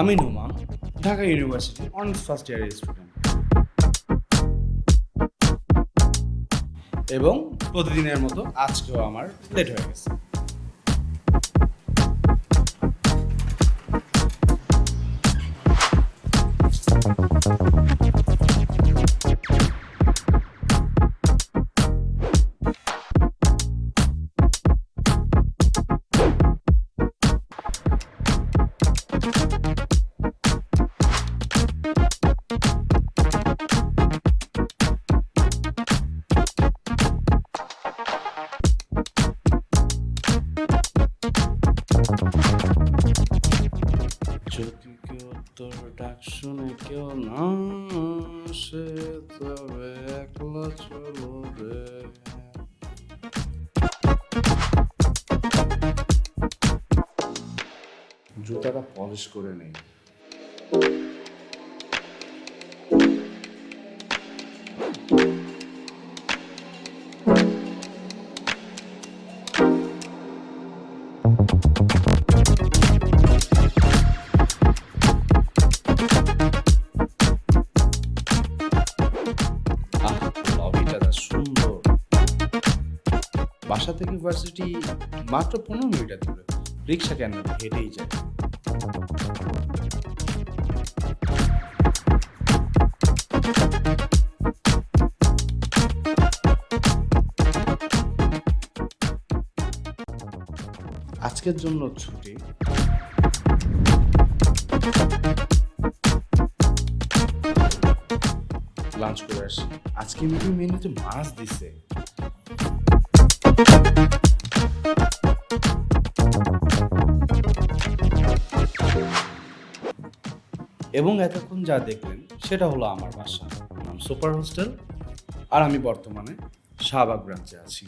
আমি Noma, Dhaka university honours first ইয়ারের student এবং প্রতিদিনের মতো আজকেও আমার লেট হয়ে গেছে। যদি কেউ তোর ডাক শুনে কেউ না সে তবে একলা চলো রে। জুতাটা পলিশ করে নেই বাসা থেকে ভার্সিটি মাত্র পনেরো মিনিটের দূরে। রিক্সা কেন হেঁটেই যায়। আজকের জন্য ছুটি। লাঞ্চ করে আসি। আজকে মিটিং মেনুতে মাছ দিছে। এবং এতক্ষণ যা দেখলেন, সেটা হলো আমার বাসা। নাম সুপার হোস্টেল আর আমি বর্তমানে শাহবাগ ব্রাঞ্চে আছি।